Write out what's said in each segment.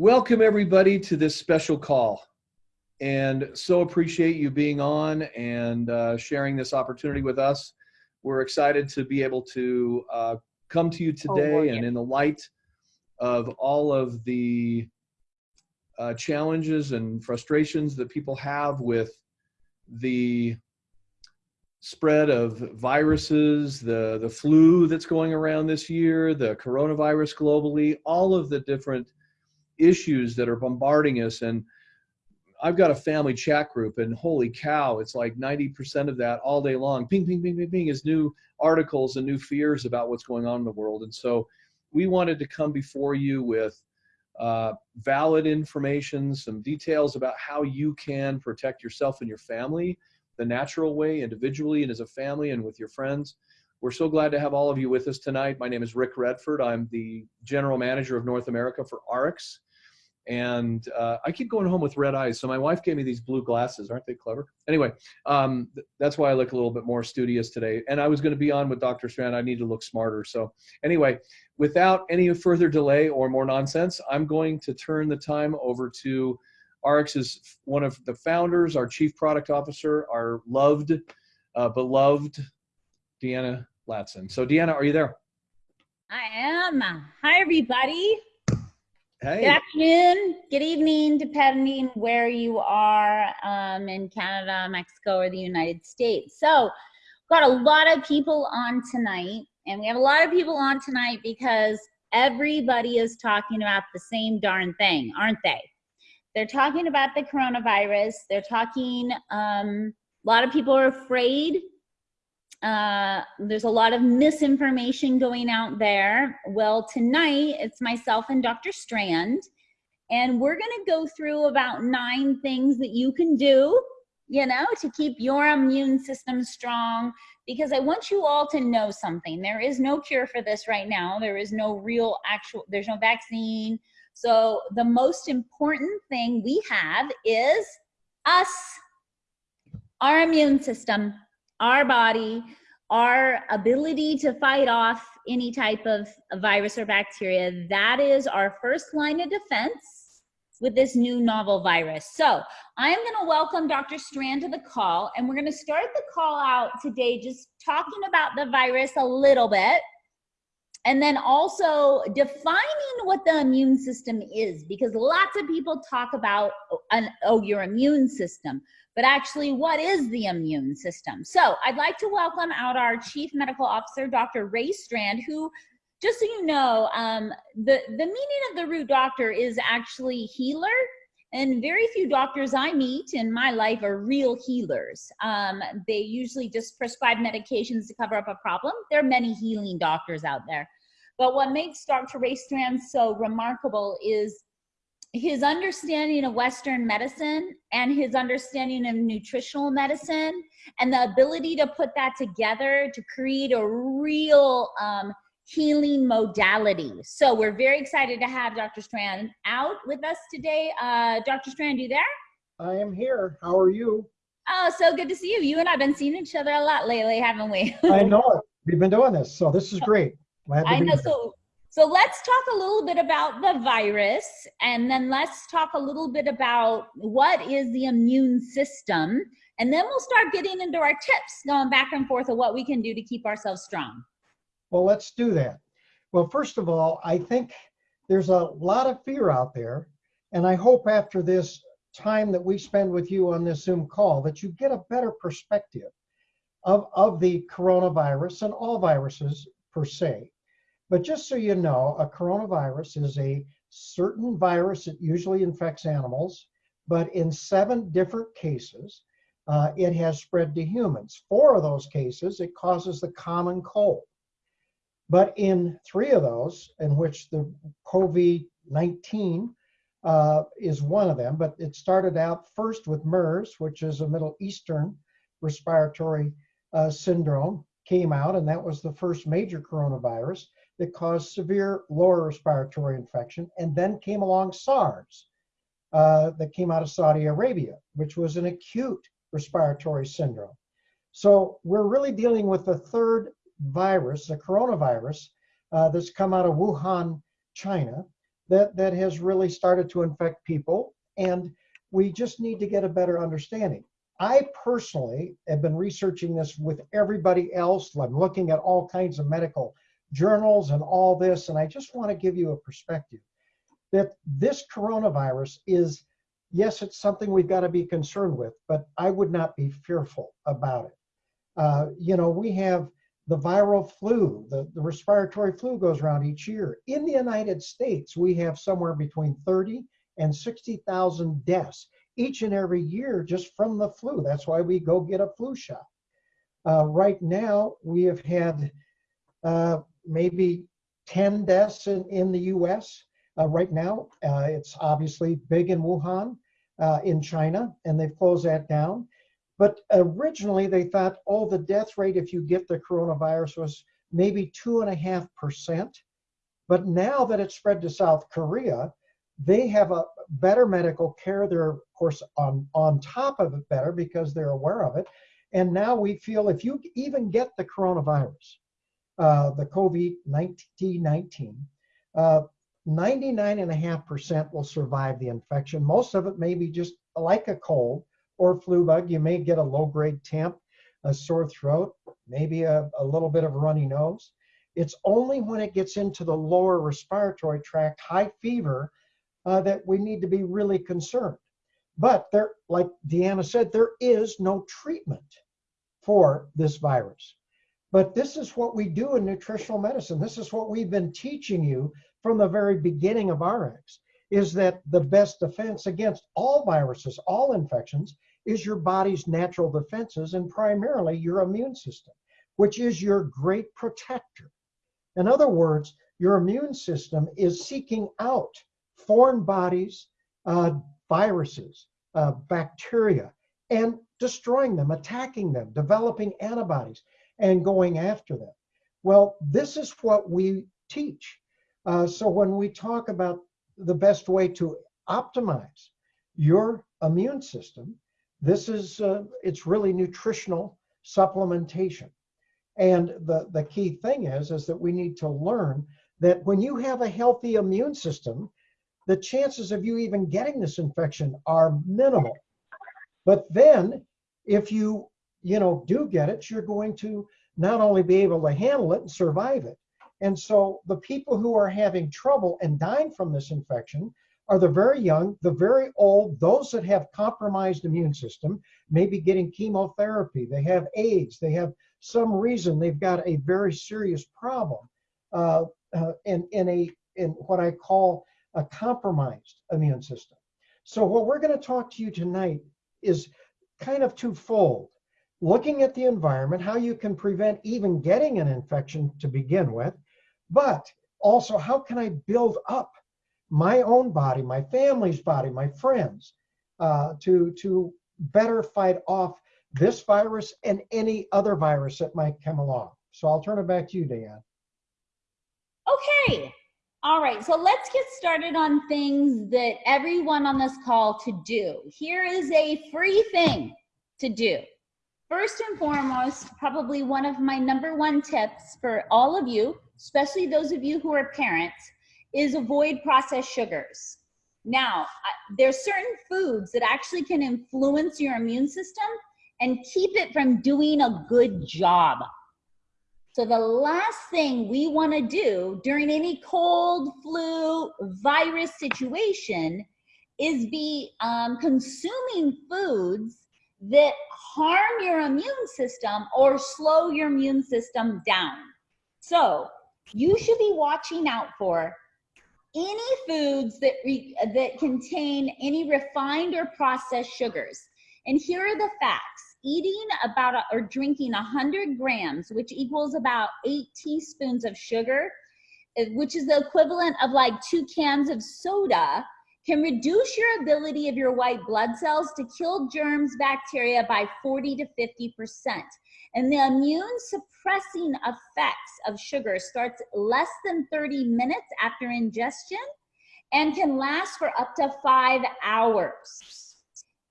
Welcome everybody to this special call and so appreciate you being on and uh, sharing this opportunity with us. We're excited to be able to uh, come to you Oh, today and in the light of all of the uh, challenges and frustrations that people have with the spread of viruses, the, the flu that's going around this year, the coronavirus globally, all of the different issues that are bombarding us. And I've got a family chat group and holy cow, it's like 90% of that all day long. Ping, ping, ping, ping, ping is new articles and new fears about what's going on in the world. And so we wanted to come before you with uh, valid information, some details about how you can protect yourself and your family the natural way, individually and as a family and with your friends. We're so glad to have all of you with us tonight. My name is Rick Redford. I'm the general manager of North America for ARIIX. And uh, I keep going home with red eyes. So my wife gave me these blue glasses. Aren't they clever? Anyway, um, th that's why I look a little bit more studious today. And I was going to be on with Dr. Strand. I need to look smarter. So anyway, without any further delay or more nonsense, I'm going to turn the time over to ARIIX is one of the founders, our chief product officer, our loved, uh, beloved Deanna Latson. So Deanna, are you there? I am. Hi, everybody. Hey. Good afternoon, good evening, depending where you are um, in Canada, Mexico, or the United States. So, got a lot of people on tonight, and we have a lot of people on tonight because everybody is talking about the same darn thing, aren't they? They're talking about the coronavirus. They're talking, um, a lot of people are afraid uh, there's a lot of misinformation going out there. Well, tonight it's myself and Dr. Strand, and we're going to go through about nine things that you can do, you know, to keep your immune system strong. Because I want you all to know something. There is no cure for this right now. There is no real actual, there's no vaccine. So the most important thing we have is us, our immune system our body, our ability to fight off any type of virus or bacteria, that is our first line of defense with this new novel virus. So I am gonna welcome Dr. Strand to the call and we're gonna start the call out today just talking about the virus a little bit and then also defining what the immune system is because lots of people talk about oh your immune system but actually what is the immune system so i'd like to welcome out our chief medical officer dr ray strand who just so you know um, the the meaning of the root doctor is actually healer and very few doctors I meet in my life are real healers. Um, they usually just prescribe medications to cover up a problem. There are many healing doctors out there. But what makes Dr. Ray Strand so remarkable is his understanding of Western medicine and his understanding of nutritional medicine and the ability to put that together to create a real um, healing modality. So we're very excited to have Dr. Strand out with us today. Uh, Dr. Strand, you there? I am here. How are you? Oh, so good to see you. You and I've been seeing each other a lot lately, haven't we? I know it. We've been doing this, so this is great. Glad to I be know. here. So, so let's talk a little bit about the virus, and then let's talk a little bit about what is the immune system, and then we'll start getting into our tips, going back and forth of what we can do to keep ourselves strong. Well, let's do that. Well, first of all, I think there's a lot of fear out there, and I hope after this time that we spend with you on this Zoom call that you get a better perspective of, of the coronavirus and all viruses per se. But just so you know, a coronavirus is a certain virus that usually infects animals, but in seven different cases, uh, it has spread to humans. Four of those cases, it causes the common cold. But in three of those, in which the COVID 19 uh, is one of them, but it started out first with MERS, which is a Middle Eastern respiratory uh, syndrome, came out, and that was the first major coronavirus that caused severe lower respiratory infection. And then came along SARS, uh, that came out of Saudi Arabia, which was an acute respiratory syndrome. So we're really dealing with the third virus, the coronavirus, uh, that's come out of Wuhan, China, that, that has really started to infect people. And we just need to get a better understanding. I personally have been researching this with everybody else. I'm looking at all kinds of medical journals and all this, and I just want to give you a perspective that this coronavirus is, yes, it's something we've got to be concerned with, but I would not be fearful about it. Uh, you know, we have the viral flu, the, the respiratory flu goes around each year. In the United States, we have somewhere between 30 and 60,000 deaths each and every year just from the flu. That's why we go get a flu shot. Uh, right now, we have had uh, maybe 10 deaths in, in the US. Uh, right now, uh, it's obviously big in Wuhan, uh, in China, and they've closed that down. But originally, they thought, oh, the death rate if you get the coronavirus was maybe two and a half percent. But now that it's spread to South Korea, they have a better medical care. They're, of course, on, on top of it better because they're aware of it. And now we feel if you even get the coronavirus, uh, the COVID 19, uh, 99.5% will survive the infection. Most of it may be just like a cold or flu bug. You may get a low grade temp, a sore throat, maybe a, a little bit of a runny nose. It's only when it gets into the lower respiratory tract, high fever, uh, that we need to be really concerned. But there, like Deanna said, there is no treatment for this virus. But this is what we do in nutritional medicine. This is what we've been teaching you from the very beginning of ARIIX is that the best defense against all viruses, all infections, is your body's natural defenses and primarily your immune system, which is your great protector. In other words, your immune system is seeking out foreign bodies, uh, viruses, uh, bacteria, and destroying them, attacking them, developing antibodies, and going after them. Well, this is what we teach. Uh, so when we talk about the best way to optimize your immune system, this is uh, it's really nutritional supplementation. And the, the key thing is, is that we need to learn that when you have a healthy immune system, the chances of you even getting this infection are minimal. But then if you, you know, do get it, you're going to not only be able to handle it and survive it. And so the people who are having trouble and dying from this infection are the very young, the very old, those that have compromised immune system, maybe getting chemotherapy, they have AIDS, they have some reason they've got a very serious problem uh, uh, in, in a in what I call a compromised immune system. So what we're going to talk to you tonight is kind of twofold. Looking at the environment, how you can prevent even getting an infection to begin with, but also how can I build up my own body, my family's body, my friends, uh, to, to better fight off this virus and any other virus that might come along. So I'll turn it back to you, Dan. Okay, all right, so let's get started on things that everyone on this call to do. Here is a free thing to do. First and foremost, probably one of my number one tips for all of you, especially those of you who are parents, is avoid processed sugars. Now, there's certain foods that actually can influence your immune system and keep it from doing a good job. So the last thing we want to do during any cold, flu, virus situation is be um, consuming foods that harm your immune system or slow your immune system down. So you should be watching out for any foods that, re, that contain any refined or processed sugars. And here are the facts eating about a, or drinking 100 grams, which equals about eight teaspoons of sugar, eh, which is the equivalent of like two cans of soda, can reduce your ability of your white blood cells to kill germs, bacteria by 40 to 50%. And the immune suppressing effects of sugar starts less than 30 minutes after ingestion and can last for up to five hours.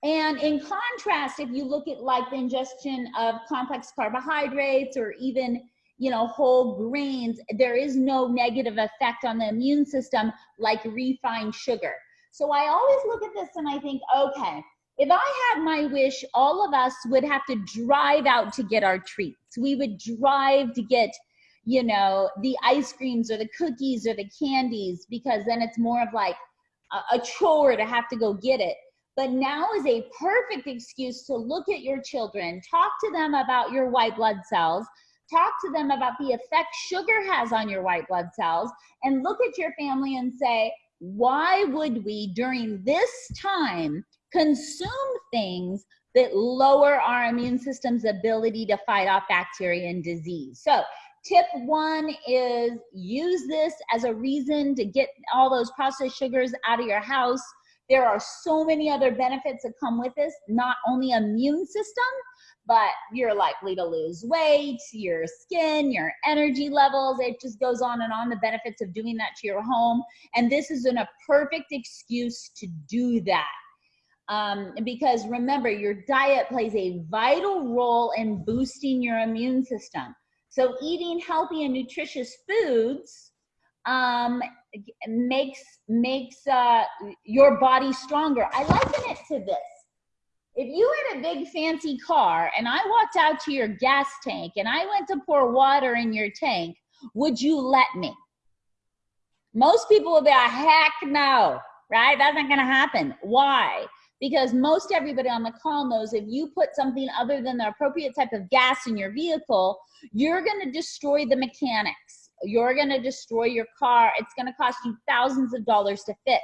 And in contrast, if you look at like the ingestion of complex carbohydrates or even you know, whole grains, there is no negative effect on the immune system like refined sugar. So I always look at this and I think, okay, if I had my wish, all of us would have to drive out to get our treats. We would drive to get, you know, the ice creams or the cookies or the candies because then it's more of like a, a chore to have to go get it. But now is a perfect excuse to look at your children, talk to them about your white blood cells, talk to them about the effect sugar has on your white blood cells, and look at your family and say, why would we during this time consume things that lower our immune system's ability to fight off bacteria and disease? So, tip one is use this as a reason to get all those processed sugars out of your house. There are so many other benefits that come with this, not only immune system, but you're likely to lose weight, your skin, your energy levels. It just goes on and on the benefits of doing that to your home. And this is an, a perfect excuse to do that. Um, because remember, your diet plays a vital role in boosting your immune system. So, eating healthy and nutritious foods um, makes makes uh, your body stronger. I liken it to this if you had a big fancy car and I walked out to your gas tank and I went to pour water in your tank, would you let me? Most people will be like, heck no, right? That's not going to happen. Why? Because most everybody on the call knows if you put something other than the appropriate type of gas in your vehicle, you're going to destroy the mechanics. You're going to destroy your car. It's going to cost you thousands of dollars to fix.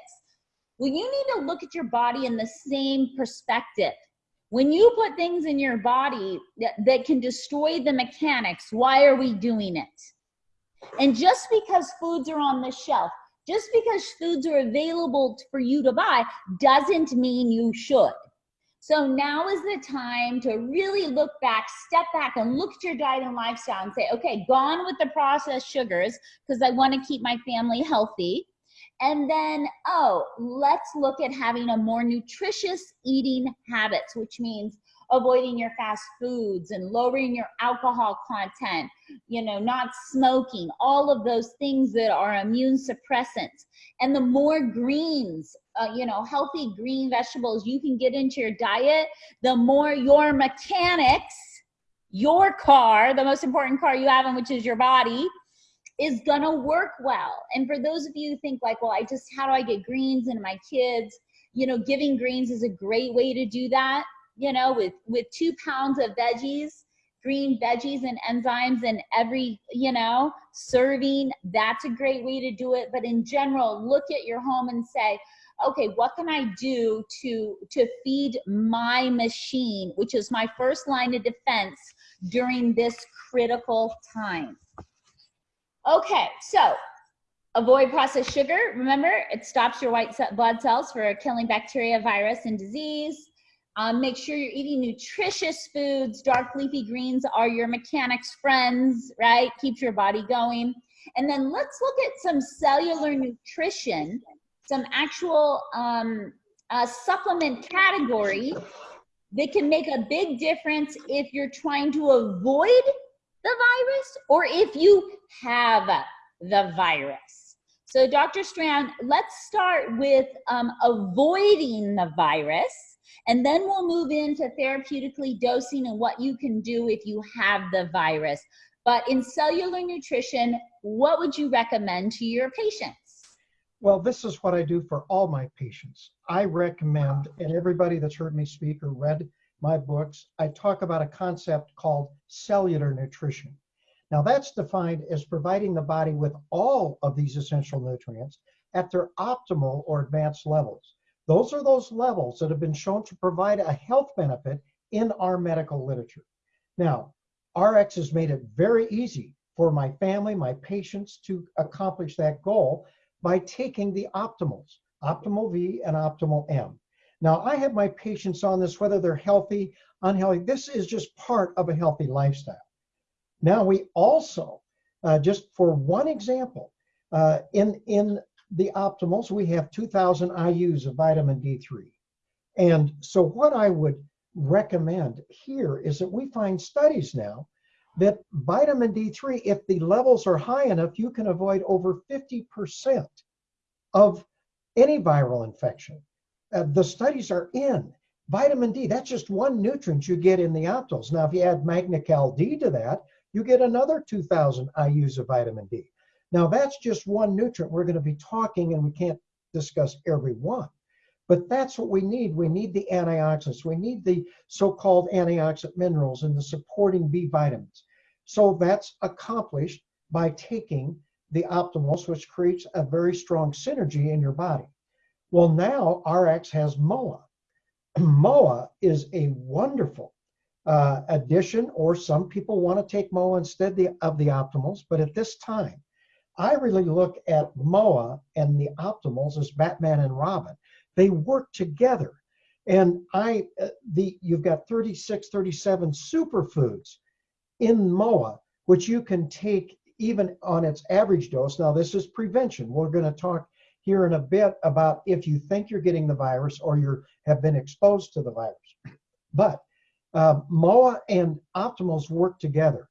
Well, you need to look at your body in the same perspective. When you put things in your body that, that can destroy the mechanics, why are we doing it? And just because foods are on the shelf, just because foods are available for you to buy, doesn't mean you should. So now is the time to really look back, step back, and look at your diet and lifestyle and say, okay, gone with the processed sugars because I want to keep my family healthy. And then, oh, let's look at having a more nutritious eating habits, which means avoiding your fast foods and lowering your alcohol content, you know, not smoking, all of those things that are immune suppressants. And the more greens, uh, you know, healthy green vegetables you can get into your diet, the more your mechanics, your car, the most important car you have, which is your body, is gonna work well. And for those of you who think like, well, I just how do I get greens into my kids? You know, giving greens is a great way to do that. You know, with with two pounds of veggies, green veggies and enzymes in every you know serving. That's a great way to do it. But in general, look at your home and say, okay, what can I do to to feed my machine, which is my first line of defense during this critical time. Okay, so avoid processed sugar. Remember, it stops your white blood cells for killing bacteria, virus, and disease. Um, make sure you're eating nutritious foods. Dark leafy greens are your mechanics friends, right? Keeps your body going. And then let's look at some cellular nutrition, some actual um, uh, supplement category that can make a big difference if you're trying to avoid the virus or if you have the virus. So, Dr. Strand, let's start with um, avoiding the virus, and then we'll move into therapeutically dosing and what you can do if you have the virus. But in cellular nutrition, what would you recommend to your patients? Well, this is what I do for all my patients. I recommend, and everybody that's heard me speak or read my books, I talk about a concept called cellular nutrition. Now, that's defined as providing the body with all of these essential nutrients at their optimal or advanced levels. Those are those levels that have been shown to provide a health benefit in our medical literature. Now, ARIIX has made it very easy for my family, my patients to accomplish that goal by taking the optimals, optimal V and optimal M. Now, I have my patients on this, whether they're healthy, unhealthy. This is just part of a healthy lifestyle. Now, we also, uh, just for one example, uh, in, in the optimals, we have 2,000 IUs of vitamin D3. And so, what I would recommend here is that we find studies now that vitamin D3, if the levels are high enough, you can avoid over 50% of any viral infection. Uh, the studies are in. Vitamin D, that's just one nutrient you get in the Optimals. Now, if you add Magnecal D to that, you get another 2,000 IUs of vitamin D. Now, that's just one nutrient. We're going to be talking, and we can't discuss every one. But that's what we need. We need the antioxidants. We need the so-called antioxidant minerals and the supporting B vitamins. So that's accomplished by taking the optimals, which creates a very strong synergy in your body. Well, now ARIIX has MOA. MOA is a wonderful uh, addition, or some people want to take MOA instead the, of the optimals. But at this time, I really look at MOA and the optimals as Batman and Robin. They work together. And I, uh, the you've got 36, 37 superfoods in MOA, which you can take even on its average dose. Now, this is prevention. We're going to talk here in a bit about if you think you're getting the virus or you have been exposed to the virus. But uh, MOA and Optimals work together.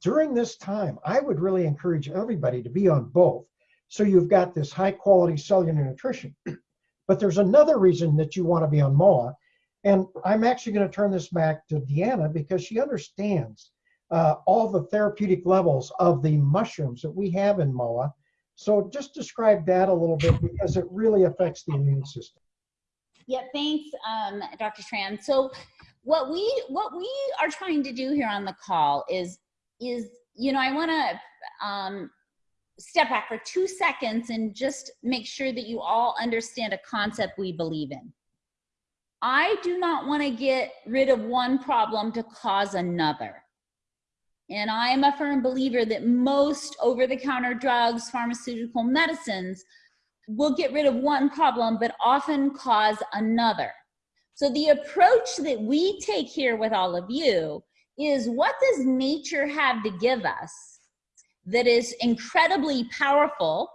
During this time, I would really encourage everybody to be on both. So you've got this high quality cellular nutrition. But there's another reason that you want to be on MOA. And I'm actually going to turn this back to Deanna because she understands uh, all the therapeutic levels of the mushrooms that we have in MOA. So just describe that a little bit because it really affects the immune system. Yeah, thanks, um, Dr. Strand. So what we what we are trying to do here on the call is is you know I want to um, step back for two seconds and just make sure that you all understand a concept we believe in. I do not want to get rid of one problem to cause another. And I am a firm believer that most over the counter drugs, pharmaceutical medicines will get rid of one problem, but often cause another. So the approach that we take here with all of you is what does nature have to give us that is incredibly powerful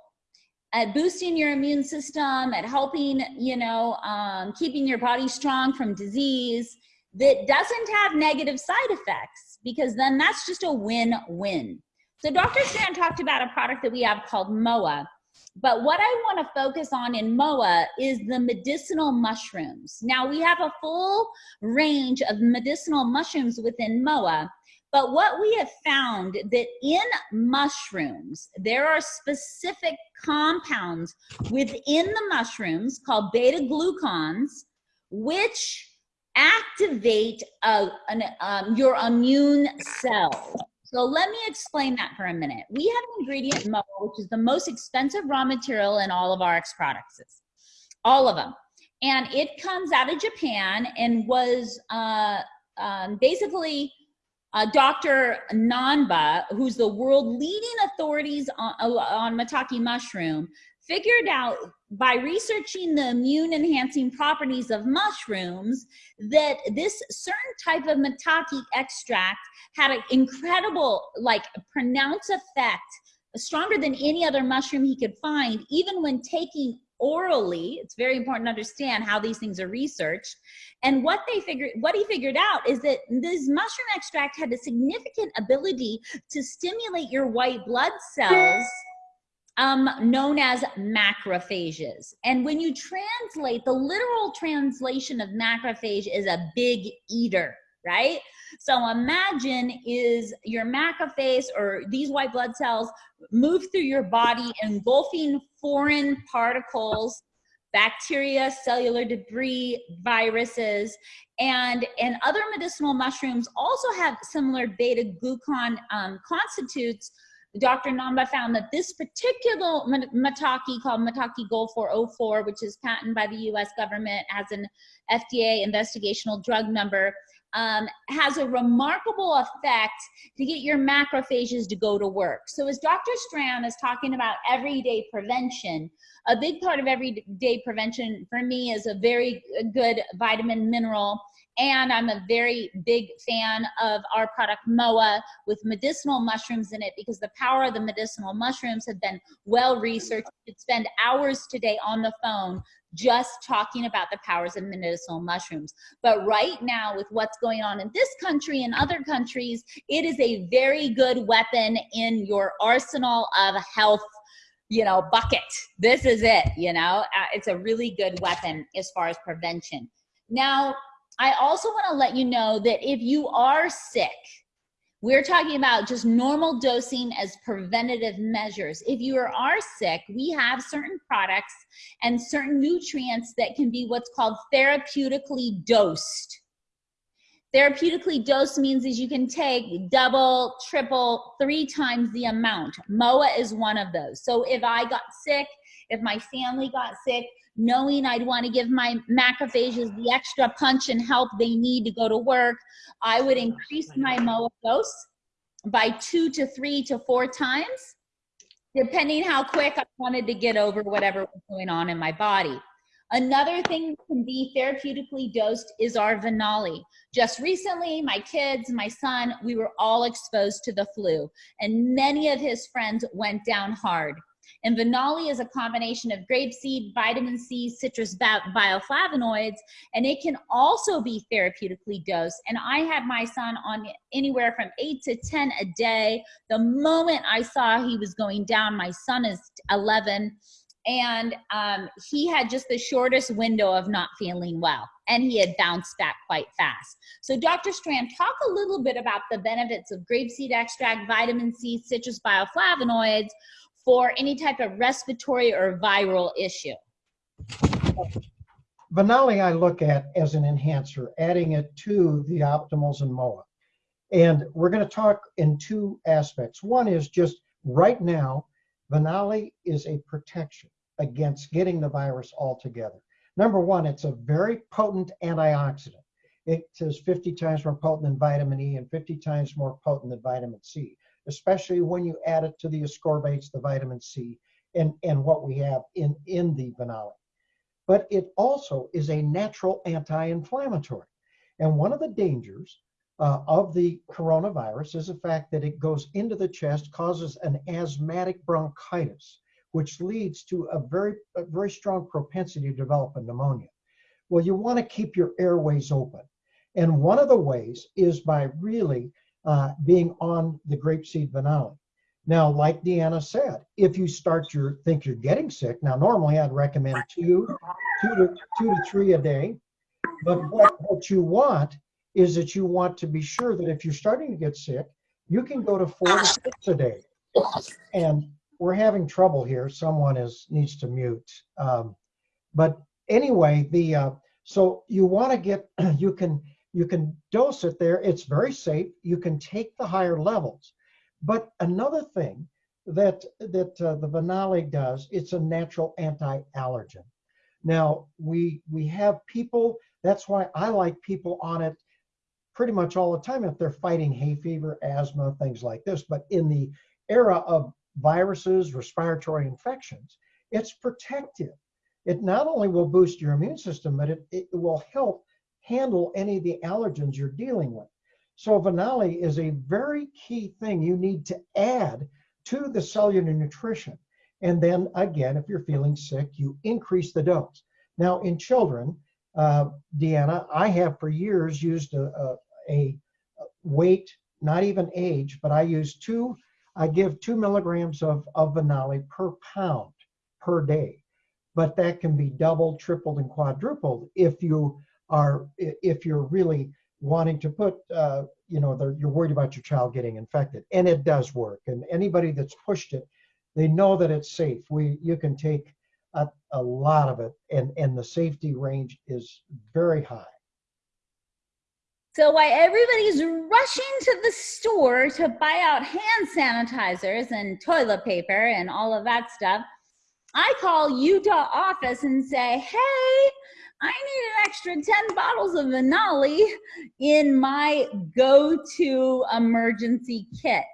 at boosting your immune system, at helping, you know, um, keeping your body strong from disease that doesn't have negative side effects because then that's just a win-win. So Dr. Strand talked about a product that we have called MOA. But what I want to focus on in MOA is the medicinal mushrooms. Now we have a full range of medicinal mushrooms within MOA, but what we have found that in mushrooms, there are specific compounds within the mushrooms called beta glucans, which activate uh, an, um, your immune cells. So let me explain that for a minute. We have an ingredient MOA, which is the most expensive raw material in all of ARIIX products, all of them. And it comes out of Japan and was uh, um, basically uh, Dr. Nanba, who's the world leading authorities on, on maitake mushroom, figured out by researching the immune enhancing properties of mushrooms that this certain type of maitake extract had an incredible, like pronounced effect, stronger than any other mushroom he could find, even when taking orally. It's very important to understand how these things are researched. And what they figured, what he figured out is that this mushroom extract had a significant ability to stimulate your white blood cells um, known as macrophages. And when you translate, the literal translation of macrophage is a big eater, right? So imagine is your macrophage or these white blood cells move through your body engulfing foreign particles bacteria, cellular debris, viruses, and, and other medicinal mushrooms also have similar beta glucan um, constitutes Dr. Nanba found that this particular maitake called Maitake Gold 404, which is patented by the US government, as an FDA investigational drug number, um, has a remarkable effect to get your macrophages to go to work. So as Dr. Strand is talking about everyday prevention, a big part of everyday prevention for me is a very good vitamin mineral and I'm a very big fan of our product MOA with medicinal mushrooms in it because the power of the medicinal mushrooms have been well researched. You could spend hours today on the phone just talking about the powers of medicinal mushrooms. But right now, with what's going on in this country and other countries, it is a very good weapon in your arsenal of health you know bucket this is it you know uh, it's a really good weapon as far as prevention now I also want to let you know that if you are sick, we're talking about just normal dosing as preventative measures. If you are sick, we have certain products and certain nutrients that can be what's called therapeutically dosed. Therapeutically dosed means is you can take double, triple, three times the amount. MOA is one of those. So if I got sick, if my family got sick, knowing I'd want to give my macrophages the extra punch and help they need to go to work, I would increase my MOA dose by two to three to four times, depending how quick I wanted to get over whatever was going on in my body. Another thing that can be therapeutically dosed is our Venali. Just recently, my kids, my son, we were all exposed to the flu, and many of his friends went down hard. And Venali is a combination of grapeseed, vitamin C, citrus bioflavonoids, and it can also be therapeutically dosed. And I had my son on anywhere from eight to 10 a day. The moment I saw he was going down, my son is 11, and um, he had just the shortest window of not feeling well and he had bounced back quite fast so dr strand talk a little bit about the benefits of grapeseed extract vitamin c citrus bioflavonoids for any type of respiratory or viral issue? Venali I look at as an enhancer, adding it to the optimals and MOA. And we're going to talk in two aspects. One is just right now, Venali is a protection against getting the virus altogether. Number one, it's a very potent antioxidant. It is 50 times more potent than vitamin E and 50 times more potent than vitamin C especially when you add it to the ascorbates, the vitamin C, and, and what we have in, in the Venali. But it also is a natural anti-inflammatory. And one of the dangers uh, of the coronavirus is the fact that it goes into the chest, causes an asthmatic bronchitis, which leads to a very, a very strong propensity to develop a pneumonia. Well, you want to keep your airways open. And one of the ways is by really uh, being on the grapeseed Venali. Now, like Deanna said, if you start your think you're getting sick, now normally I'd recommend two, two to two to three a day. But what, what you want is that you want to be sure that if you're starting to get sick, you can go to four to six a day. And we're having trouble here. Someone is needs to mute. Um, but anyway, the uh, so you want to get you can you can dose it there. It's very safe. You can take the higher levels. But another thing that that uh, the Venali does, it's a natural anti-allergen. Now we we have people. That's why I like people on it pretty much all the time if they're fighting hay fever, asthma, things like this. But in the era of viruses, respiratory infections, it's protective. It not only will boost your immune system, but it, it will help handle any of the allergens you're dealing with. So Venali is a very key thing you need to add to the cellular nutrition. And then again, if you're feeling sick, you increase the dose. Now in children, uh, Deanna, I have for years used a, a, a weight, not even age, but I use two, I give two milligrams of, of per pound per day. But that can be doubled, tripled, and quadrupled if you are if you're really wanting to put, uh, you know, you're worried about your child getting infected, and it does work. And anybody that's pushed it, they know that it's safe. We you can take a, a lot of it, and and the safety range is very high. So while everybody's rushing to the store to buy out hand sanitizers and toilet paper and all of that stuff, I call Utah office and say, hey, I need an extra 10 bottles of Venali in my go-to emergency kit.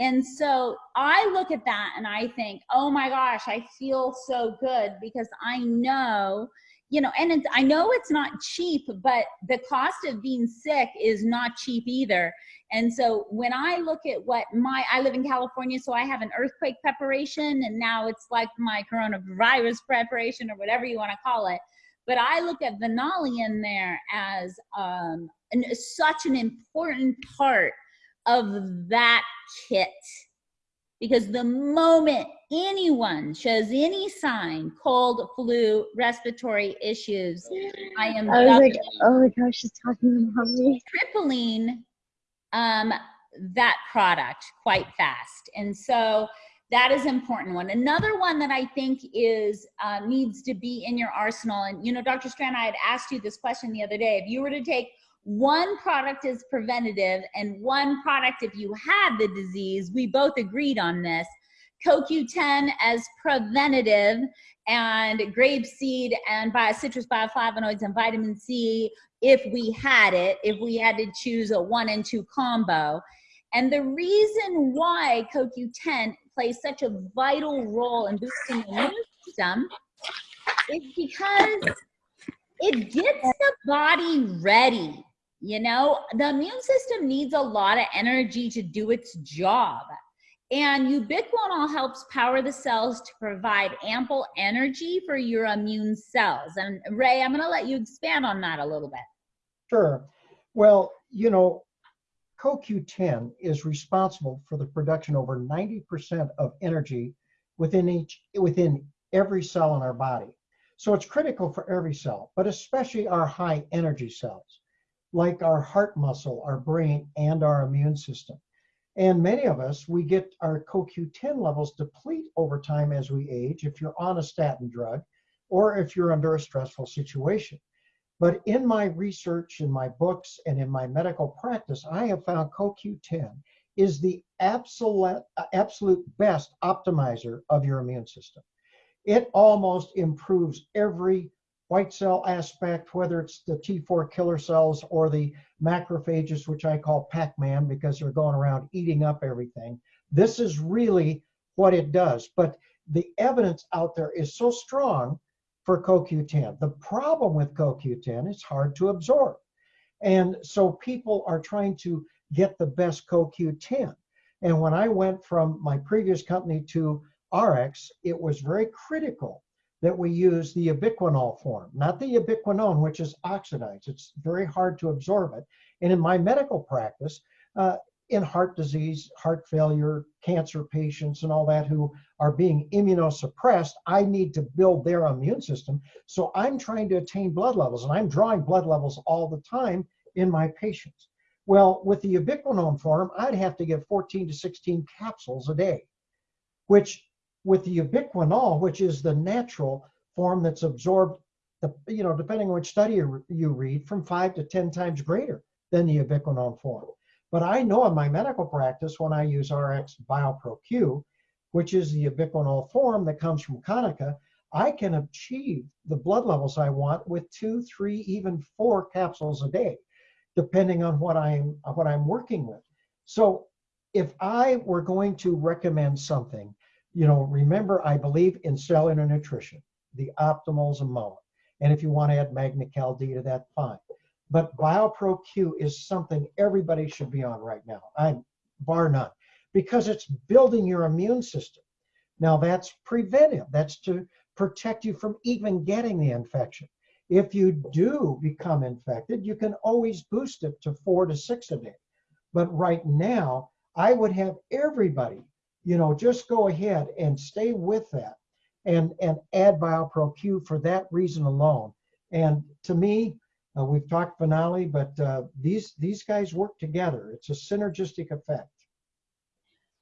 And so I look at that and I think, oh my gosh, I feel so good because I know, you know, and I know it's not cheap, but the cost of being sick is not cheap either. And so when I look at what my, I live in California, so I have an earthquake preparation, and now it's like my coronavirus preparation or whatever you want to call it. But I look at Venali in there as um, an, such an important part of that kit. Because the moment anyone shows any sign, cold, flu, respiratory issues, I am I was like, oh my gosh, she's talking about me. tripling um, that product quite fast. And so that is important one. Another one that I think is uh, needs to be in your arsenal. And you know, Dr. Strand, I had asked you this question the other day. If you were to take one product as preventative and one product if you had the disease, we both agreed on this. CoQ10 as preventative and grape seed and bio, citrus bioflavonoids and vitamin C if we had it, if we had to choose a one and two combo. And the reason why CoQ10 plays such a vital role in boosting the immune system is because it gets the body ready. You know, the immune system needs a lot of energy to do its job. And ubiquinol helps power the cells to provide ample energy for your immune cells. And Ray, I'm going to let you expand on that a little bit. Sure. Well, you know, CoQ10 is responsible for the production over 90% of energy within each within every cell in our body. So it's critical for every cell, but especially our high energy cells, like our heart muscle, our brain, and our immune system. And many of us, we get our CoQ10 levels deplete over time as we age if you're on a statin drug or if you're under a stressful situation. But in my research, in my books, and in my medical practice, I have found CoQ10 is the absolute, absolute best optimizer of your immune system. It almost improves every white cell aspect, whether it's the T4 killer cells or the macrophages, which I call Pac-Man because they're going around eating up everything. This is really what it does. But the evidence out there is so strong for CoQ10. The problem with CoQ10 is hard to absorb. And so people are trying to get the best CoQ10. And when I went from my previous company to ARIIX, it was very critical that we use the ubiquinol form, not the ubiquinone, which is oxidized. It's very hard to absorb it. And in my medical practice, uh, in heart disease, heart failure, cancer patients, and all that who are being immunosuppressed, I need to build their immune system. So I'm trying to attain blood levels, and I'm drawing blood levels all the time in my patients. Well, with the ubiquinone form, I'd have to give 14 to 16 capsules a day, which with the ubiquinol, which is the natural form that's absorbed, the, you know, depending on which study you, read, from five to 10 times greater than the ubiquinol form. But I know in my medical practice when I use ARIIX BioPro-Q, which is the ubiquinol form that comes from Kaneka, I can achieve the blood levels I want with two, three, even four capsules a day, depending on what I'm what I'm working with. So if I were going to recommend something, you know, remember I believe in cellular nutrition, the optimals amount. And if you want to add Magnecal D to that, fine. But BioPro Q is something everybody should be on right now, I'm bar none, because it's building your immune system. Now that's preventive. That's to protect you from even getting the infection. If you do become infected, you can always boost it to four to six a day. But right now, I would have everybody, you know, just go ahead and stay with that and, and add BioPro Q for that reason alone. And to me, uh, we've talked Venali, but uh, these these guys work together. It's a synergistic effect.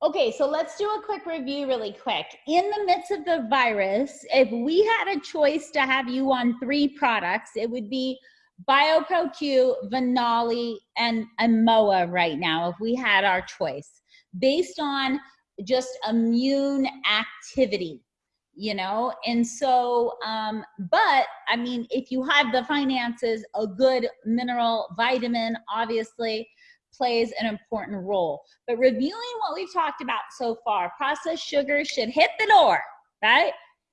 Okay, so let's do a quick review really quick. In the midst of the virus, if we had a choice to have you on three products, it would be BioPro-Q, Venali, and Amoa right now, if we had our choice, based on just immune activity you know and so um but i mean if you have the finances a good mineral vitamin obviously plays an important role. But reviewing what we've talked about so far, processed sugar should hit the door, right?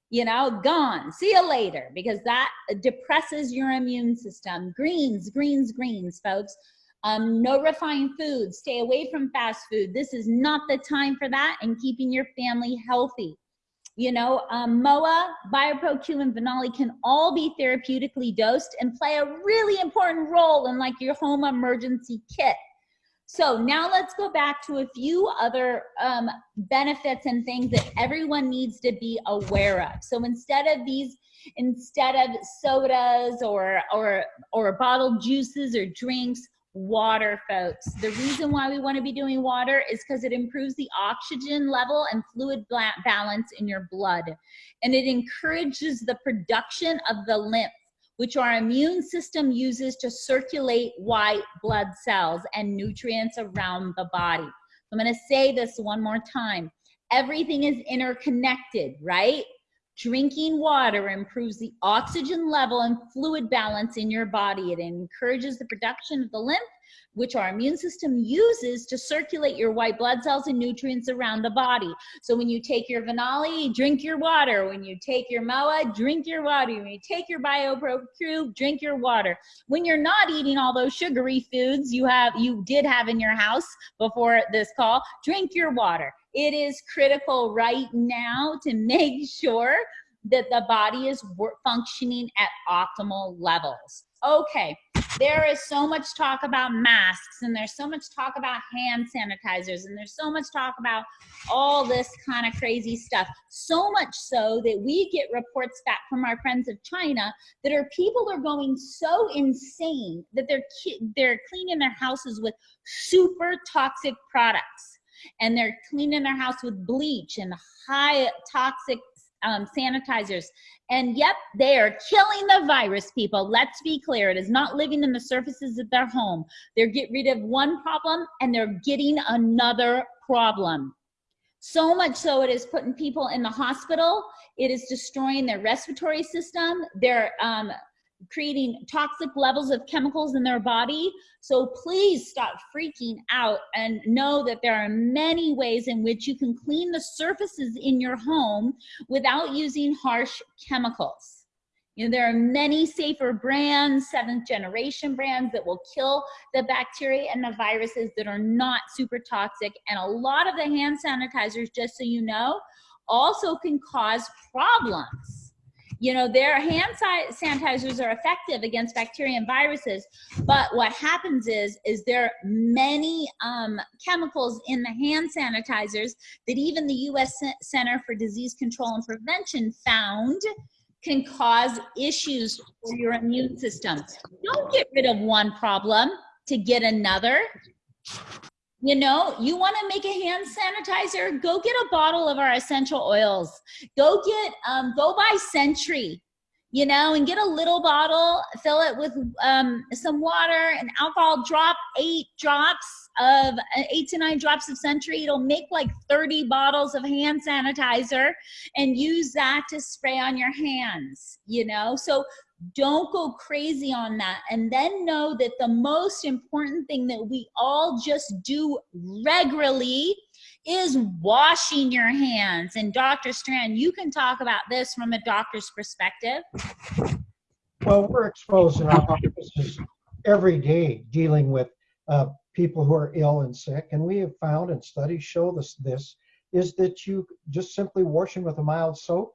You know, gone. See you later, because that depresses your immune system. Greens, greens, greens, folks. Um, no refined foods. Stay away from fast food. This is not the time for that, and keeping your family healthy. You know, um, MOA, BioPro-Q, and can all be therapeutically dosed and play a really important role in like your home emergency kit. So now let's go back to a few other um, benefits and things that everyone needs to be aware of. So instead of these, instead of sodas or or or bottled juices or drinks, water, folks. The reason why we want to be doing water is because it improves the oxygen level and fluid balance in your blood. And it encourages the production of the lymph, which our immune system uses to circulate white blood cells and nutrients around the body. I'm going to say this one more time. Everything is interconnected, right? Drinking water improves the oxygen level and fluid balance in your body. It encourages the production of the lymph, which our immune system uses to circulate your white blood cells and nutrients around the body. So when you take your Venali, drink your water. When you take your MOA, drink your water. When you take your BioPro-Q, drink your water. When you're not eating all those sugary foods you have, you did have in your house before this call, drink your water it is critical right now to make sure that the body is functioning at optimal levels. Okay, there is so much talk about masks and there's so much talk about hand sanitizers and there's so much talk about all this kind of crazy stuff. So much so that we get reports back from our friends of China that our people are going so insane that they're they're cleaning their houses with super toxic products and they're cleaning their house with bleach and high toxic um, sanitizers. And yep, they are killing the virus, people. Let's be clear. It is not living in the surfaces of their home. They're get rid of one problem and they're getting another problem. So much so it is putting people in the hospital. It is destroying their respiratory system. They're um, creating toxic levels of chemicals in their body. So please stop freaking out and know that there are many ways in which you can clean the surfaces in your home without using harsh chemicals. You know, there are many safer brands, seventh generation brands that will kill the bacteria and the viruses that are not super toxic. And a lot of the hand sanitizers, just so you know, also can cause problems you know, their hand sanitizers are effective against bacteria and viruses, but what happens is, is there are many um, chemicals in the hand sanitizers that even the U.S. Center for Disease Control and Prevention found can cause issues for your immune system. Don't get rid of one problem to get another. You know, you want to make a hand sanitizer? Go get a bottle of our essential oils. Go get, um, go buy Sentry, you know, and get a little bottle, fill it with um, some water and alcohol, drop eight drops of uh, eight to nine drops of Sentry. It'll make like 30 bottles of hand sanitizer and use that to spray on your hands, you know? So don't go crazy on that. And then know that the most important thing that we all just do regularly is washing your hands. And Dr. Strand, you can talk about this from a doctor's perspective. Well, we're exposed in our offices every day dealing with uh, people who are ill and sick. And we have found, and studies show this, this is that you just simply washing with a mild soap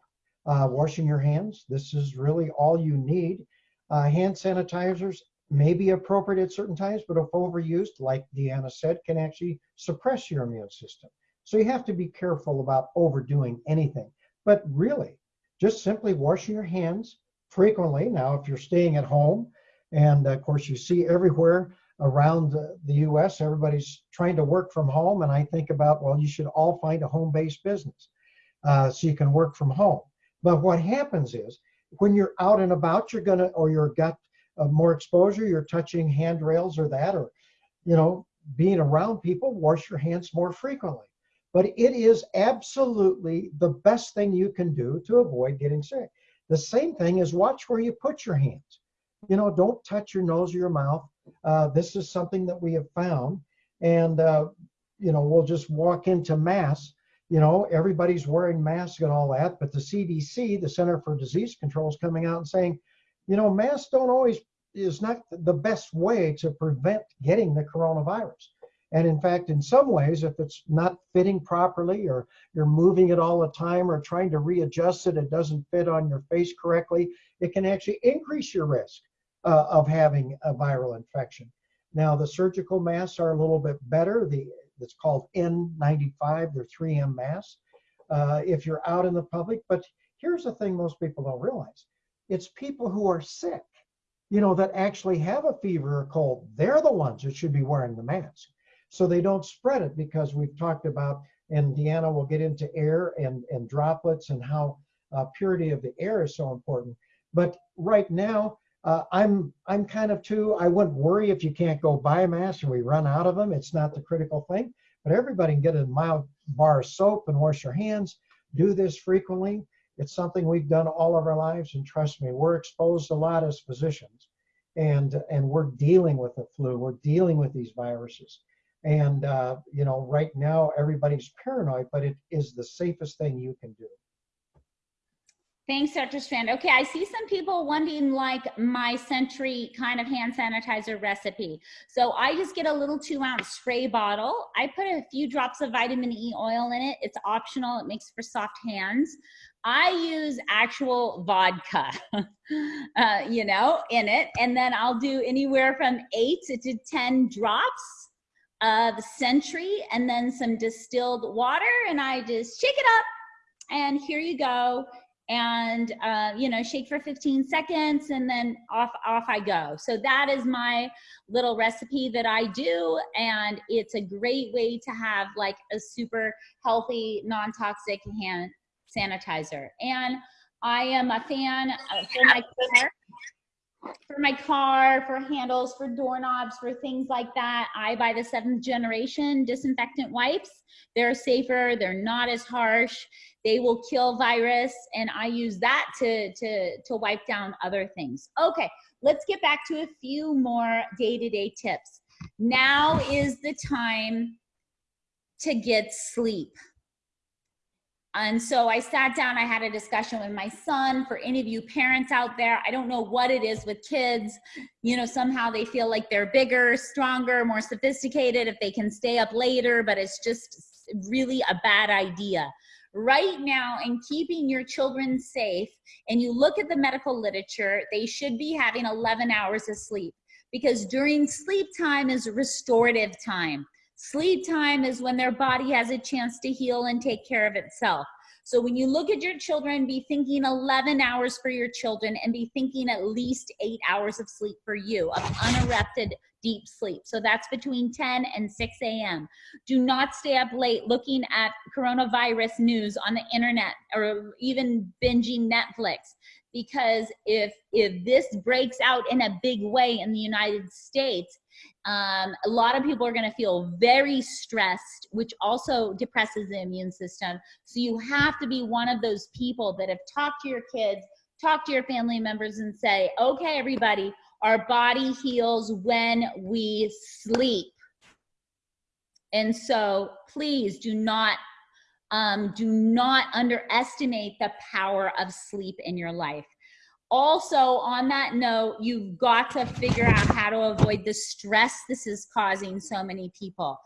uh, washing your hands. This is really all you need. Uh, hand sanitizers may be appropriate at certain times, but if overused, like Deanna said, can actually suppress your immune system. So you have to be careful about overdoing anything. But really, just simply washing your hands frequently. Now, if you're staying at home, and of course you see everywhere around the US, everybody's trying to work from home. And I think about, well, you should all find a home-based business uh, so you can work from home. But what happens is when you're out and about, you're gonna, or you've got uh, more exposure, you're touching handrails or that, or, you know, being around people, wash your hands more frequently. But it is absolutely the best thing you can do to avoid getting sick. The same thing is watch where you put your hands. You know, don't touch your nose or your mouth. Uh, this is something that we have found and uh, you know we'll just walk into mass. You know, everybody's wearing masks and all that, but the CDC, the Center for Disease Control, is coming out and saying, you know, masks don't always is not the best way to prevent getting the coronavirus. And in fact, in some ways, if it's not fitting properly or you're moving it all the time or trying to readjust it, it doesn't fit on your face correctly, it can actually increase your risk uh, of having a viral infection. Now, the surgical masks are a little bit better. The It's called N95, they're 3M masks uh, if you're out in the public. But here's the thing most people don't realize. It's people who are sick, you know, that actually have a fever or cold. They're the ones that should be wearing the mask so they don't spread it because we've talked about, and Deanna will get into air and, and droplets and how uh, purity of the air is so important. But right now, uh, I'm I'm kind of too. I wouldn't worry if you can't go mask and we run out of them. It's not the critical thing. But everybody can get a mild bar of soap and wash your hands. Do this frequently. It's something we've done all of our lives, and trust me, we're exposed a lot as physicians, and and we're dealing with the flu. We're dealing with these viruses. And, uh, you know, right now everybody's paranoid, but it is the safest thing you can do. Thanks, Dr. Strand. Okay, I see some people wanting like my Sentry kind of hand sanitizer recipe. So I just get a little two ounce spray bottle. I put a few drops of vitamin E oil in it. It's optional. It makes for soft hands. I use actual vodka, uh, you know, in it. And then I'll do anywhere from eight to 10 drops of Sentry and then some distilled water and I just shake it up and here you go and uh, you know shake for 15 seconds and then off off I go so that is my little recipe that I do and it's a great way to have like a super healthy non-toxic hand sanitizer and I am a fan for my for my car, for handles, for doorknobs, for things like that. I buy the seventh generation disinfectant wipes. They're safer, they're not as harsh, they will kill virus, and I use that to, to, to wipe down other things. Okay, let's get back to a few more day-to-day -day tips. Now is the time to get sleep. And so I sat down, I had a discussion with my son. For any of you parents out there, I don't know what it is with kids. You know, somehow they feel like they're bigger, stronger, more sophisticated if they can stay up later, but it's just really a bad idea. Right now, in keeping your children safe, and you look at the medical literature, they should be having 11 hours of sleep because during sleep time is restorative time. Sleep time is when their body has a chance to heal and take care of itself. So when you look at your children, be thinking 11 hours for your children and be thinking at least eight hours of sleep for you, of uninterrupted deep sleep. So that's between 10 and 6 a.m. Do not stay up late looking at coronavirus news on the internet or even binging Netflix because if if this breaks out in a big way in the United States, um, a lot of people are going to feel very stressed, which also depresses the immune system. So you have to be one of those people that have talked to your kids, talk to your family members, and say, "Okay, everybody, our body heals when we sleep." And so, please do not um, do not underestimate the power of sleep in your life. Also, on that note, you've got to figure out how to avoid the stress this is causing so many people.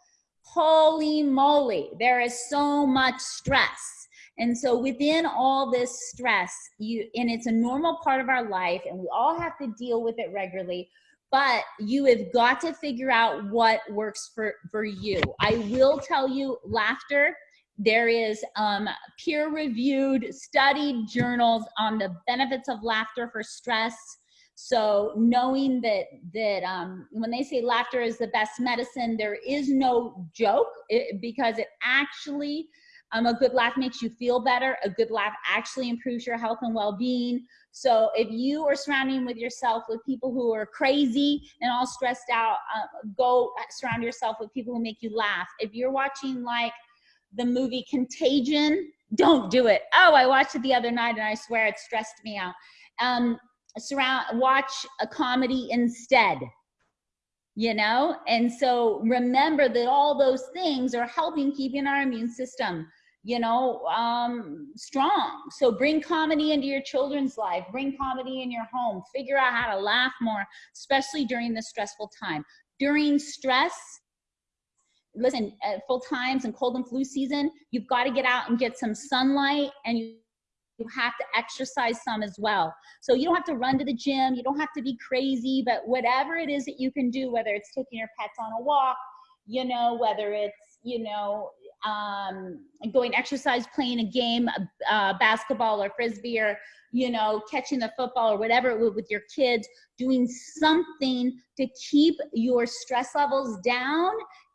Holy moly, there is so much stress. And so within all this stress, you and it's a normal part of our life and we all have to deal with it regularly, but you have got to figure out what works for for you. I will tell you laughter there is um, peer-reviewed, studied journals on the benefits of laughter for stress. So knowing that that um, when they say laughter is the best medicine, there is no joke it, because it actually um, a good laugh makes you feel better. A good laugh actually improves your health and well-being. So if you are surrounding with yourself with people who are crazy and all stressed out, uh, go surround yourself with people who make you laugh. If you're watching like the movie Contagion, don't do it. Oh, I watched it the other night and I swear it stressed me out. Um, surround, watch a comedy instead. you know? And so remember that all those things are helping keeping our immune system, you know, um, strong. So bring comedy into your children's life, bring comedy in your home, figure out how to laugh more, especially during this stressful time. During stress, listen, at full times and cold and flu season, you've got to get out and get some sunlight and you you have to exercise some as well. So you don't have to run to the gym, you don't have to be crazy, but whatever it is that you can do, whether it's taking your pets on a walk, you know, whether it's, you know, um, going exercise, playing a game, uh, basketball or frisbee, or you know, catching the football or whatever with your kids, doing something to keep your stress levels down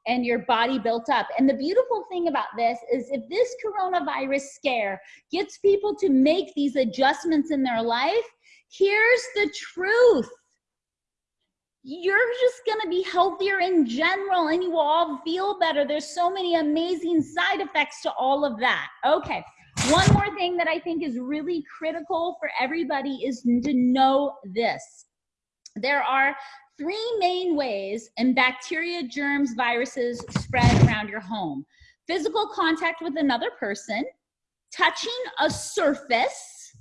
and your body built up. And the beautiful thing about this is if this coronavirus scare gets people to make these adjustments in their life, here's the truth. You're just gonna be healthier in general and you will all feel better. There's so many amazing side effects to all of that. Okay, one more thing that I think is really critical for everybody is to know this. There are three main ways and bacteria, germs, viruses spread around your home. Physical contact with another person, touching a surface,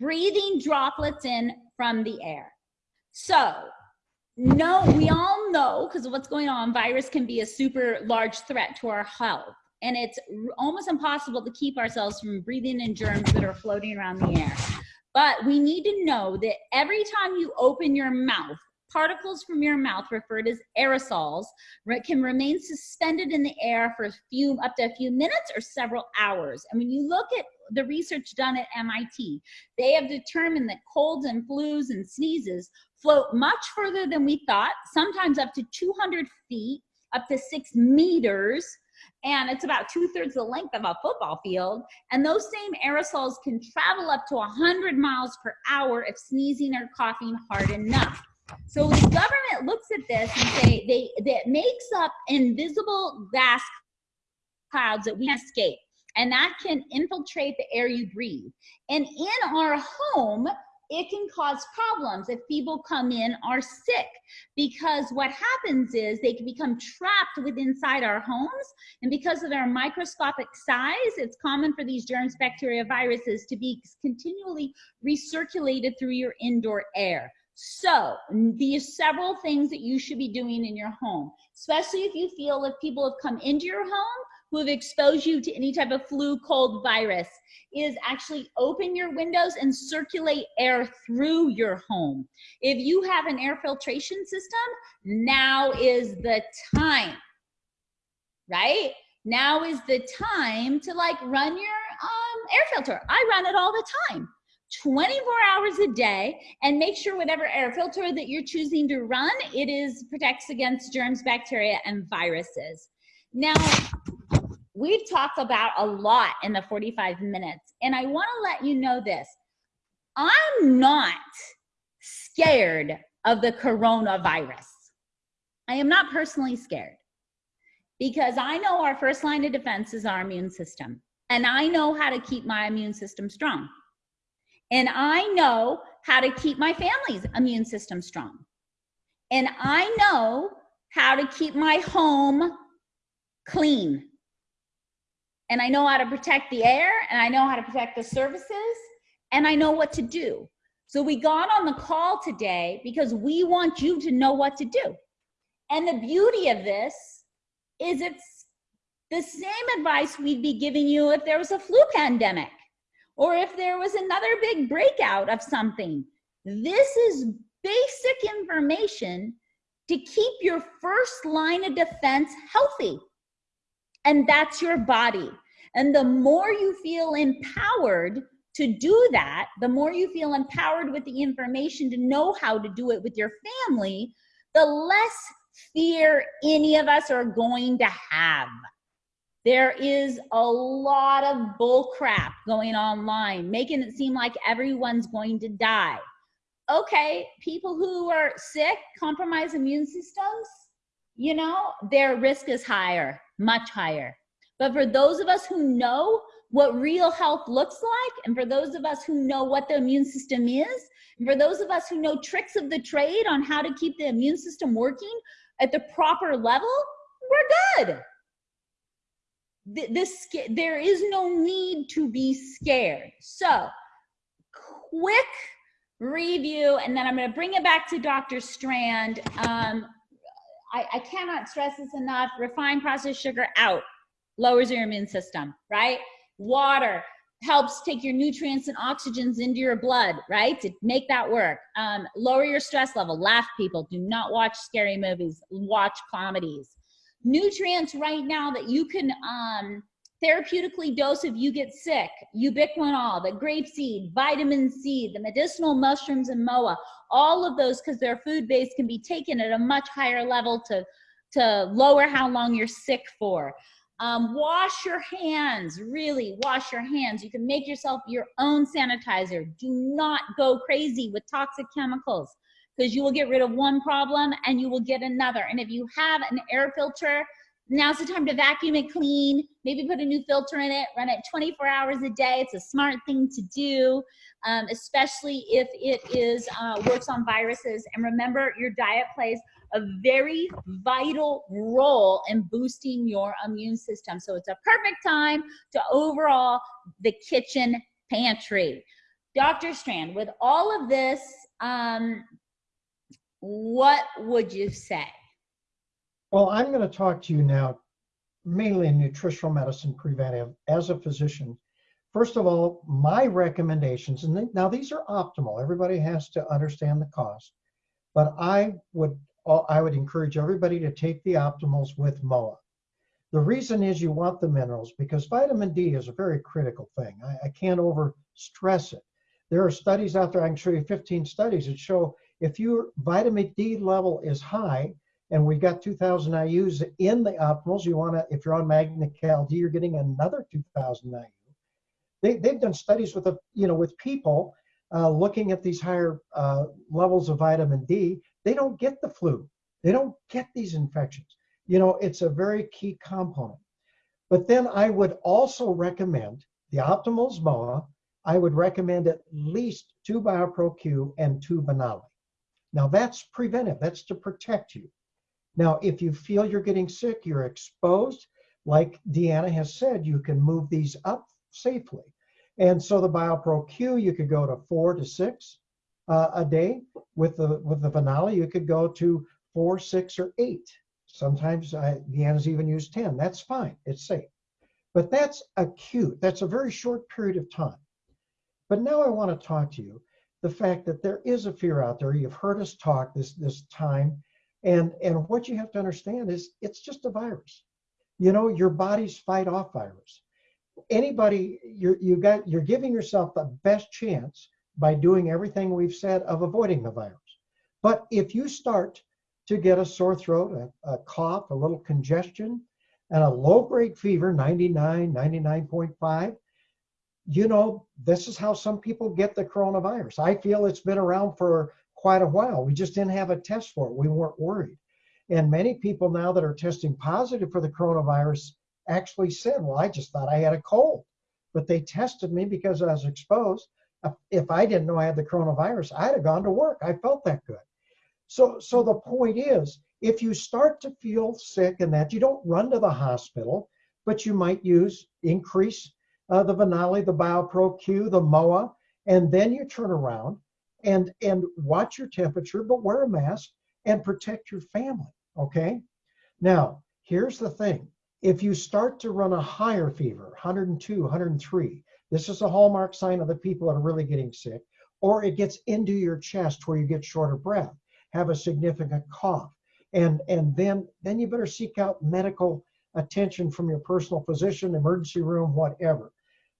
breathing droplets in from the air. So, no, we all know because of what's going on, virus can be a super large threat to our health. And it's almost impossible to keep ourselves from breathing in germs that are floating around the air. But we need to know that every time you open your mouth, particles from your mouth, referred as aerosols, can remain suspended in the air for a few, up to a few minutes or several hours. And when you look at the research done at MIT, they have determined that colds and flus and sneezes float much further than we thought, sometimes up to 200 feet, up to six meters, and it's about two thirds the length of a football field. And those same aerosols can travel up to 100 miles per hour if sneezing or coughing hard enough. So the government looks at this and say they that makes up invisible gas clouds that we escape and that can infiltrate the air you breathe. And in our home, it can cause problems if people come in are sick. Because what happens is they can become trapped within inside our homes and because of their microscopic size it's common for these germs bacteria viruses to be continually recirculated through your indoor air. So these several things that you should be doing in your home especially if you feel if people have come into your home who have exposed you to any type of flu, cold, virus is actually open your windows and circulate air through your home. If you have an air filtration system, now is the time, right? Now is the time to like run your um, air filter. I run it all the time. 24 hours a day and make sure whatever air filter that you're choosing to run, it is protects against germs, bacteria, and viruses. Now, we've talked about a lot in the 45 minutes, and I want to let you know this. I'm not scared of the coronavirus. I am not personally scared because I know our first line of defense is our immune system, and I know how to keep my immune system strong. And I know how to keep my family's immune system strong. And I know how to keep my home clean and I know how to protect the air and I know how to protect the services and I know what to do. So we got on the call today because we want you to know what to do. And the beauty of this is it's the same advice we'd be giving you if there was a flu pandemic or if there was another big breakout of something. This is basic information to keep your first line of defense healthy. And that's your body. And the more you feel empowered to do that, the more you feel empowered with the information to know how to do it with your family, the less fear any of us are going to have. There is a lot of bull crap going online, making it seem like everyone's going to die. Okay, people who are sick, compromised immune systems, you know, their risk is higher, much higher. But for those of us who know what real health looks like. And for those of us who know what the immune system is, and for those of us who know tricks of the trade on how to keep the immune system working at the proper level, we're good. Th- This, there is no need to be scared. So, quick review, and then I'm going to bring it back to Dr. Strand. Um, I, I cannot stress this enough. Refined processed sugar out, lowers your immune system, right? Water helps take your nutrients and oxygens into your blood, right? To make that work. Um, lower your stress level. Laugh, people. Do not watch scary movies. Watch comedies. Nutrients right now that you can um, therapeutically dose if you get sick. Ubiquinol, the grapeseed, vitamin C, the medicinal mushrooms and MOA. All of those, because they're food base can be taken at a much higher level to to lower how long you're sick for. Um, wash your hands, really wash your hands. You can make yourself your own sanitizer. Do not go crazy with toxic chemicals because you will get rid of one problem and you will get another. And if you have an air filter, now's the time to vacuum it clean, maybe put a new filter in it, run it 24 hours a day. It's a smart thing to do, um, especially if it is uh, works on viruses. And remember, your diet plays a very vital role in boosting your immune system. So it's a perfect time to overall the kitchen pantry. Dr. Strand, with all of this, um, what would you say? Well, I'm going to talk to you now mainly in nutritional medicine preventive as a physician. First of all, my recommendations, and now these are optimal. Everybody has to understand the cost, but I would uh, I would encourage everybody to take the optimals with MOA. The reason is you want the minerals because vitamin D is a very critical thing. I, I can't over stress it. There are studies out there, I can show you 15 studies that show if your vitamin D level is high, and we've got 2000 IUs in the optimals, you want to, if you're on Magnecal D, you're getting another 2000 IU. They, they've done studies with, a, you know, with people uh, looking at these higher uh, levels of vitamin D. They don't get the flu. They don't get these infections. You know, it's a very key component. But then I would also recommend the Optimals MOA. I would recommend at least two BioPro-Q and two Venali. Now that's preventive. That's to protect you. Now, if you feel you're getting sick, you're exposed, like Deanna has said, you can move these up safely. And so the BioPro-Q, you could go to four to six uh, a day. With the with the Venali, you could go to four, six, or eight. Sometimes I, Deanna's even used 10. That's fine. It's safe. But that's acute. That's a very short period of time. But now I want to talk to you the fact that there is a fear out there. You've heard us talk this this time and, and what you have to understand is it's just a virus. You know, your bodies fight off virus. Anybody, you're, you got, you're giving yourself the best chance by doing everything we've said of avoiding the virus. But if you start to get a sore throat, a, a cough, a little congestion, and a low grade fever, 99, 99.5, you know, this is how some people get the coronavirus. I feel it's been around for quite a while. We just didn't have a test for it. We weren't worried. And many people now that are testing positive for the coronavirus actually said, Well, I just thought I had a cold. But they tested me because I was exposed. If I didn't know I had the coronavirus, I'd have gone to work. I felt that good. So, so the point is, if you start to feel sick and that, you don't run to the hospital, but you might use increase uh, the Venali, the BioPro Q, the MOA, and then you turn around and and watch your temperature, but wear a mask and protect your family. Okay. Now, here's the thing. If you start to run a higher fever, 102, 103, this is a hallmark sign of the people that are really getting sick, or it gets into your chest where you get short of breath, have a significant cough, and and then then you better seek out medical attention from your personal physician, emergency room, whatever.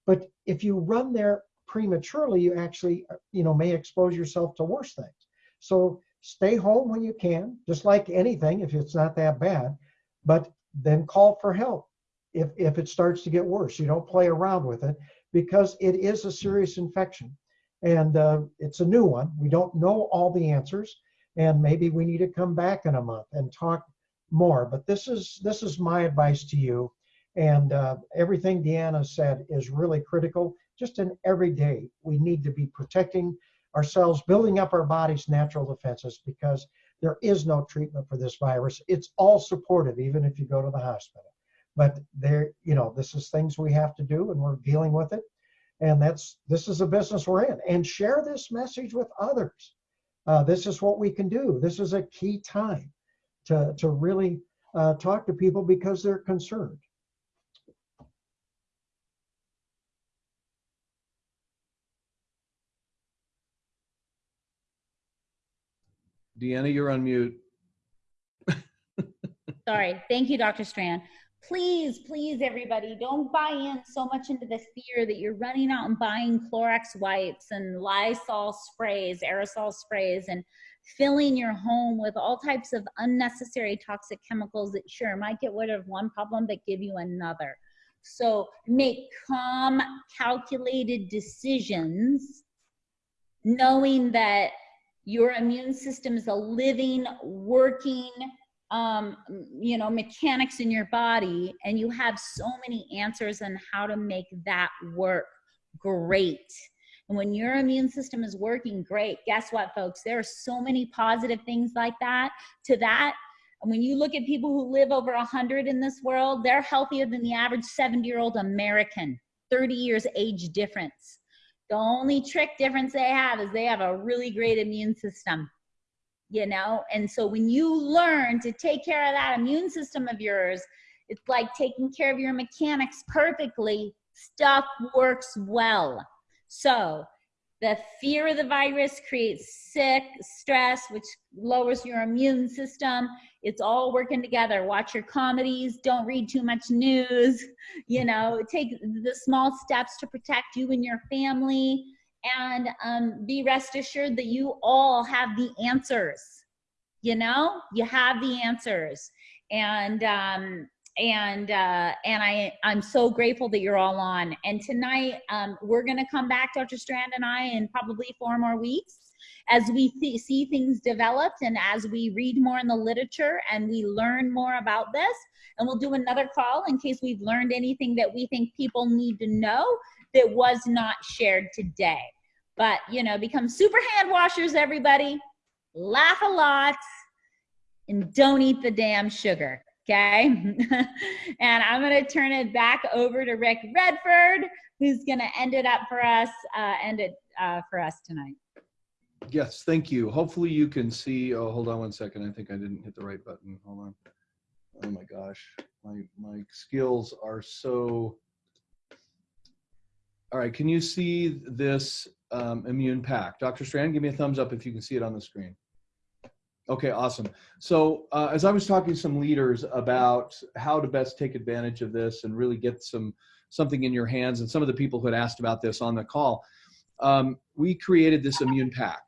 But if you run there prematurely, you actually, you know, may expose yourself to worse things. So stay home when you can, just like anything, if it's not that bad, but then call for help if, if it starts to get worse. You don't play around with it because it is a serious infection and uh, it's a new one. We don't know all the answers and maybe we need to come back in a month and talk more. But this is this is my advice to you. And uh, everything Deanna said is really critical. Just in every day, we need to be protecting ourselves, building up our body's natural defenses because there is no treatment for this virus. It's all supportive, even if you go to the hospital. But there, you know, this is things we have to do, and we're dealing with it. And that's this is a business we're in. And share this message with others. Uh, this is what we can do. This is a key time to to really uh, talk to people because they're concerned. Deanna, you're on mute. Sorry. Thank you, Dr. Strand. Please, please, everybody, don't buy in so much into the fear that you're running out and buying Clorox wipes and Lysol sprays, aerosol sprays, and filling your home with all types of unnecessary toxic chemicals that sure might get rid of one problem but give you another. So make calm, calculated decisions knowing that your immune system is a living, working, um, you know, mechanics in your body, and you have so many answers on how to make that work great. And when your immune system is working great, guess what, folks? There are so many positive things like that to that. And when you look at people who live over 100 in this world, they're healthier than the average 70 year old American, 30 years age difference. The only trick difference they have is they have a really great immune system, you know? And so when you learn to take care of that immune system of yours, it's like taking care of your mechanics perfectly, stuff works well. So the fear of the virus creates sick, stress, which lowers your immune system. It's all working together. Watch your comedies. Don't read too much news. You know, take the small steps to protect you and your family. And um, be rest assured that you all have the answers. You know, you have the answers. And um, and uh, and I I'm so grateful that you're all on. And tonight um, we're gonna come back, Dr. Strand and I, in probably four more weeks as we th see things developed and as we read more in the literature and we learn more about this. And we'll do another call in case we've learned anything that we think people need to know that was not shared today. But you know, become super hand washers, everybody. Laugh a lot and don't eat the damn sugar okay? and I'm gonna turn it back over to Rick Redford, who's gonna end it up for us, uh, end it uh, for us tonight. Yes, thank you. Hopefully you can see, oh, hold on one second. I think I didn't hit the right button. Hold on. Oh my gosh, my, my skills are so. All right, can you see this um, immune pack? Dr. Strand, give me a thumbs up if you can see it on the screen. Okay, awesome. So uh, as I was talking to some leaders about how to best take advantage of this and really get some something in your hands, and some of the people who had asked about this on the call, um, we created this immune pack.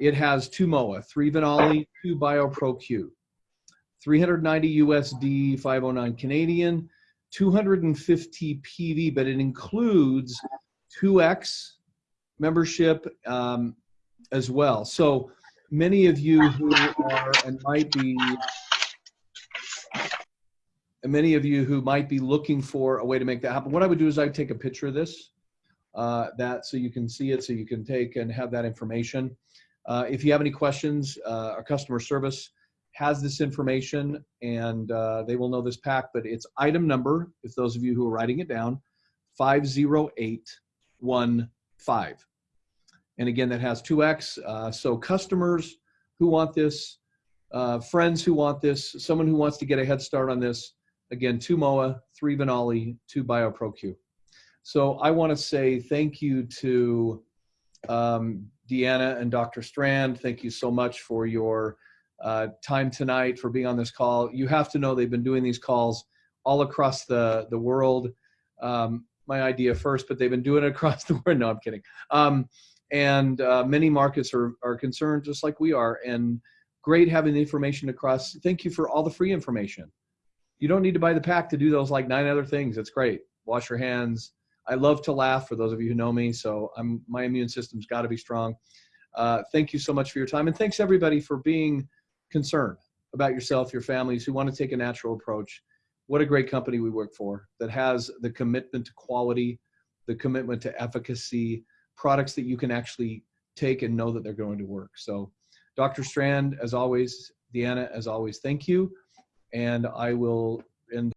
It has two MOA, three Venali, two BioPro-Q, 390 USD, 509 Canadian, 250 PV, but it includes 2X membership um, as well. So many of you who are and might be and many of you who might be looking for a way to make that happen. What i would do is i'd take a picture of this uh, that so you can see it so you can take and have that information. Uh, if you have any questions uh, our customer service has this information and uh, they will know this pack but it's item number if those of you who are writing it down 50815 and again, that has 2x. Uh, so customers who want this, uh, friends who want this, someone who wants to get a head start on this, again, two MOA, three Venali, two BioPro-Q. So I want to say thank you to um, Deanna and Dr. Strand. Thank you so much for your uh, time tonight, for being on this call. You have to know they've been doing these calls all across the, the world. Um, my idea first, but they've been doing it across the world. No, I'm kidding. Um, and uh, many markets are, are concerned just like we are and great having the information across. Thank you for all the free information. You don't need to buy the pack to do those like nine other things. It's great. Wash your hands. I love to laugh for those of you who know me so i'm my immune system's got to be strong. Uh, thank you so much for your time and thanks everybody for being concerned about yourself your families who want to take a natural approach. What a great company we work for that has the commitment to quality, the commitment to efficacy, products that you can actually take and know that they're going to work. So, Dr. Strand, as always, Deanna, as always, thank you. And I will end